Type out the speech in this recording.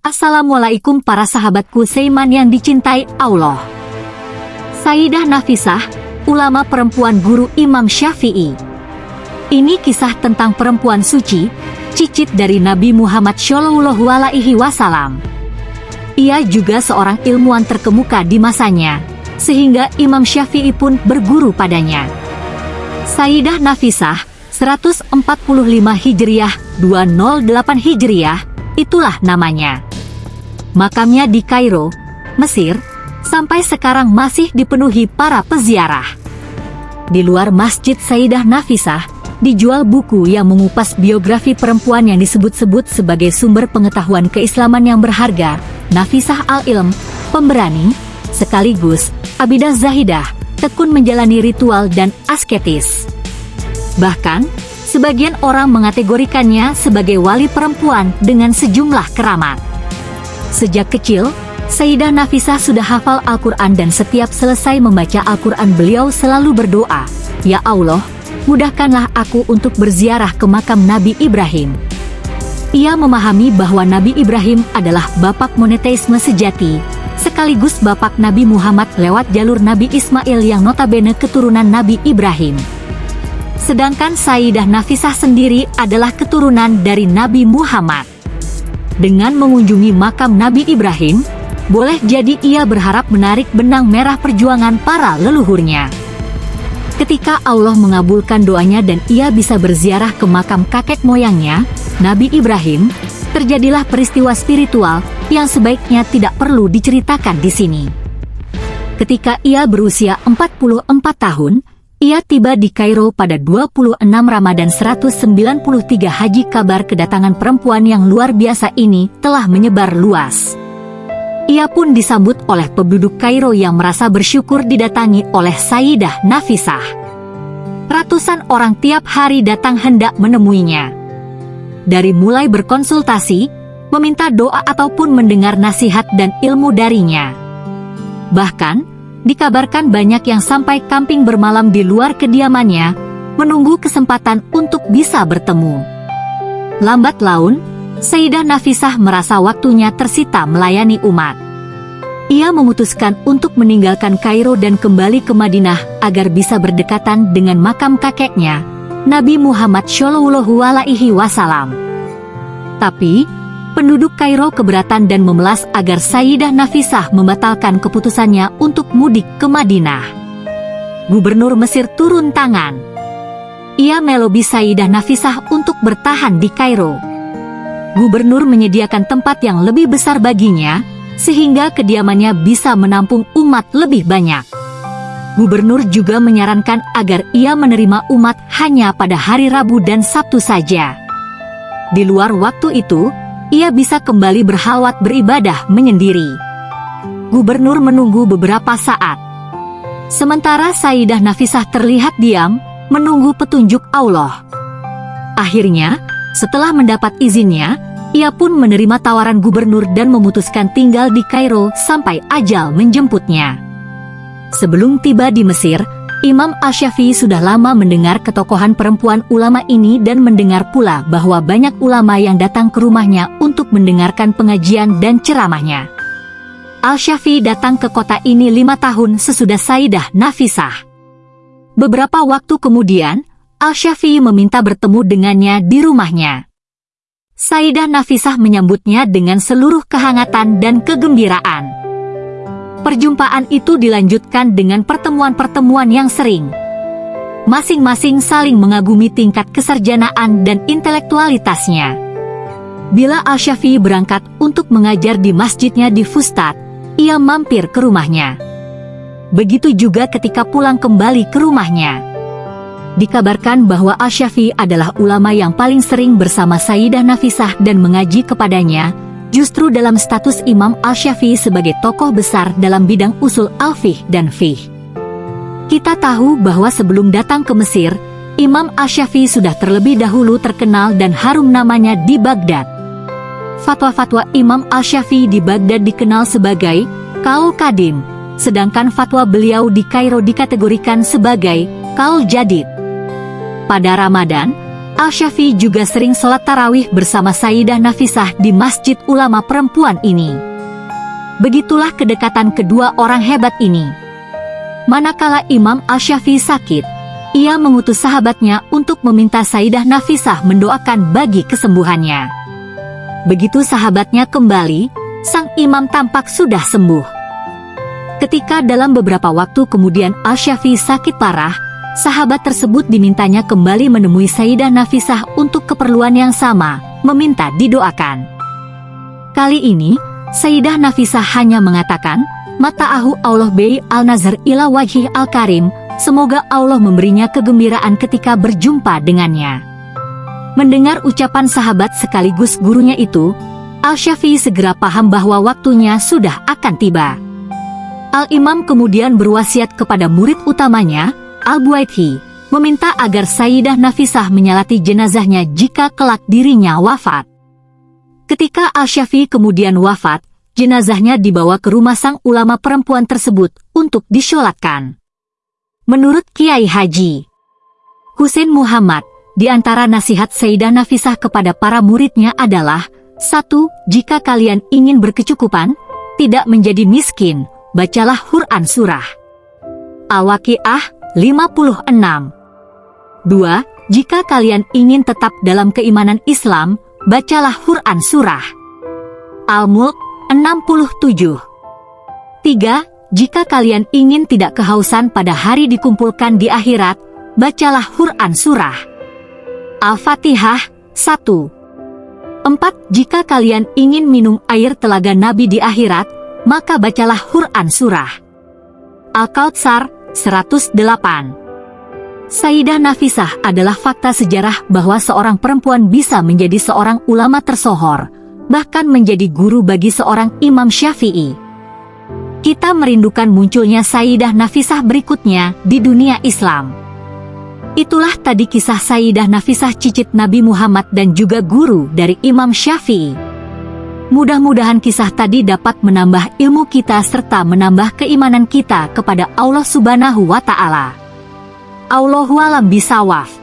Assalamualaikum para sahabatku Seiman yang dicintai Allah. Sayyidah Nafisah, ulama perempuan guru Imam Syafi'i. Ini kisah tentang perempuan suci, cicit dari Nabi Muhammad Shallallahu Alaihi Wasallam. Ia juga seorang ilmuwan terkemuka di masanya, sehingga Imam Syafi'i pun berguru padanya. Sayyidah Nafisah, 145 Hijriah, 208 Hijriah, itulah namanya. Makamnya di Kairo, Mesir, sampai sekarang masih dipenuhi para peziarah. Di luar Masjid Sayyidah Nafisah, dijual buku yang mengupas biografi perempuan yang disebut-sebut sebagai sumber pengetahuan keislaman yang berharga, Nafisah Al-Ilm, pemberani, sekaligus Abidah Zahidah, tekun menjalani ritual dan asketis. Bahkan, sebagian orang mengategorikannya sebagai wali perempuan dengan sejumlah keramat. Sejak kecil, Sayyidah Nafisah sudah hafal Al-Quran dan setiap selesai membaca Al-Quran beliau selalu berdoa, Ya Allah, mudahkanlah aku untuk berziarah ke makam Nabi Ibrahim. Ia memahami bahwa Nabi Ibrahim adalah bapak moneteisme sejati, sekaligus bapak Nabi Muhammad lewat jalur Nabi Ismail yang notabene keturunan Nabi Ibrahim. Sedangkan Sayyidah Nafisah sendiri adalah keturunan dari Nabi Muhammad. Dengan mengunjungi makam Nabi Ibrahim, boleh jadi ia berharap menarik benang merah perjuangan para leluhurnya. Ketika Allah mengabulkan doanya dan ia bisa berziarah ke makam kakek moyangnya, Nabi Ibrahim, terjadilah peristiwa spiritual yang sebaiknya tidak perlu diceritakan di sini. Ketika ia berusia 44 tahun, ia tiba di Kairo pada 26 Ramadan 193 Haji kabar kedatangan perempuan yang luar biasa ini telah menyebar luas. Ia pun disambut oleh penduduk Kairo yang merasa bersyukur didatangi oleh Sayyidah Nafisah. Ratusan orang tiap hari datang hendak menemuinya. Dari mulai berkonsultasi, meminta doa ataupun mendengar nasihat dan ilmu darinya. Bahkan, dikabarkan banyak yang sampai camping bermalam di luar kediamannya, menunggu kesempatan untuk bisa bertemu. Lambat laun, Sayyidah Nafisah merasa waktunya tersita melayani umat. Ia memutuskan untuk meninggalkan Kairo dan kembali ke Madinah agar bisa berdekatan dengan makam kakeknya, Nabi Muhammad Shallallahu Alaihi Wasallam. Tapi, penduduk Kairo keberatan dan memelas agar Sayyidah Nafisah membatalkan keputusannya untuk mudik ke Madinah. Gubernur Mesir turun tangan. Ia melobi Sayyidah Nafisah untuk bertahan di Kairo. Gubernur menyediakan tempat yang lebih besar baginya, sehingga kediamannya bisa menampung umat lebih banyak. Gubernur juga menyarankan agar ia menerima umat hanya pada hari Rabu dan Sabtu saja. Di luar waktu itu, ia bisa kembali berhalwat beribadah menyendiri. Gubernur menunggu beberapa saat. Sementara Sayyidah Nafisah terlihat diam, menunggu petunjuk Allah. Akhirnya, setelah mendapat izinnya, ia pun menerima tawaran gubernur dan memutuskan tinggal di Kairo sampai ajal menjemputnya. Sebelum tiba di Mesir, Imam Asyafi sudah lama mendengar ketokohan perempuan ulama ini dan mendengar pula bahwa banyak ulama yang datang ke rumahnya untuk mendengarkan pengajian dan ceramahnya. Al-Syafi datang ke kota ini lima tahun sesudah Saidah Nafisah. Beberapa waktu kemudian, Al-Syafi meminta bertemu dengannya di rumahnya. Saidah Nafisah menyambutnya dengan seluruh kehangatan dan kegembiraan. Perjumpaan itu dilanjutkan dengan pertemuan-pertemuan yang sering. Masing-masing saling mengagumi tingkat kesarjanaan dan intelektualitasnya. Bila Al-Syafi'i berangkat untuk mengajar di masjidnya di Fustat, ia mampir ke rumahnya. Begitu juga ketika pulang kembali ke rumahnya. Dikabarkan bahwa Al-Syafi'i adalah ulama yang paling sering bersama Sayyidah Nafisah dan mengaji kepadanya, justru dalam status Imam Al-Syafi'i sebagai tokoh besar dalam bidang usul al-fih dan fih. Kita tahu bahwa sebelum datang ke Mesir, Imam Al-Syafi'i sudah terlebih dahulu terkenal dan harum namanya di Baghdad. Fatwa-fatwa Imam Al-Syafi'i di Baghdad dikenal sebagai Kaul Kadim, sedangkan fatwa beliau di Kairo dikategorikan sebagai Kaul Jadid. Pada Ramadan, Al-Syafi'i juga sering sholat tarawih bersama Sayyidah Nafisah di masjid ulama perempuan ini. Begitulah kedekatan kedua orang hebat ini. Manakala Imam Al-Syafi'i sakit, ia mengutus sahabatnya untuk meminta Sayyidah Nafisah mendoakan bagi kesembuhannya. Begitu sahabatnya kembali, sang imam tampak sudah sembuh. Ketika dalam beberapa waktu kemudian Al-Syafi'i sakit parah, sahabat tersebut dimintanya kembali menemui Sayyidah Nafisah untuk keperluan yang sama, meminta didoakan. Kali ini, Sayyidah Nafisah hanya mengatakan, Mata'ahu Allah Bey al-Nazar ila wajih al-Karim, semoga Allah memberinya kegembiraan ketika berjumpa dengannya. Mendengar ucapan sahabat sekaligus gurunya itu, Al-Syafi'i segera paham bahwa waktunya sudah akan tiba. Al-Imam kemudian berwasiat kepada murid utamanya, Al-Buaidhi, meminta agar Sayyidah Nafisah menyalati jenazahnya jika kelak dirinya wafat. Ketika Al-Syafi'i kemudian wafat, jenazahnya dibawa ke rumah sang ulama perempuan tersebut untuk disyolatkan. Menurut Kiai Haji Husain Muhammad, di antara nasihat Sayyidah Nafisah kepada para muridnya adalah, satu, jika kalian ingin berkecukupan, tidak menjadi miskin, bacalah Quran Surah. Al-Waqi'ah 56. 2. Jika kalian ingin tetap dalam keimanan Islam, bacalah Quran Surah. Al-Mulk 67. 3. Jika kalian ingin tidak kehausan pada hari dikumpulkan di akhirat, bacalah Quran Surah. Al-Fatihah 1. 4. Jika kalian ingin minum air telaga Nabi di akhirat, maka bacalah Quran Surah. Al-Kautsar 108 Sayyidah Nafisah adalah fakta sejarah bahwa seorang perempuan bisa menjadi seorang ulama tersohor, bahkan menjadi guru bagi seorang imam syafi'i. Kita merindukan munculnya Sayyidah Nafisah berikutnya di dunia Islam. Itulah tadi kisah Sayyidah Nafisah cicit Nabi Muhammad dan juga guru dari Imam Syafi'i. Mudah-mudahan kisah tadi dapat menambah ilmu kita serta menambah keimanan kita kepada Allah Subhanahu wa Ta'ala. Allahualam bisawaf.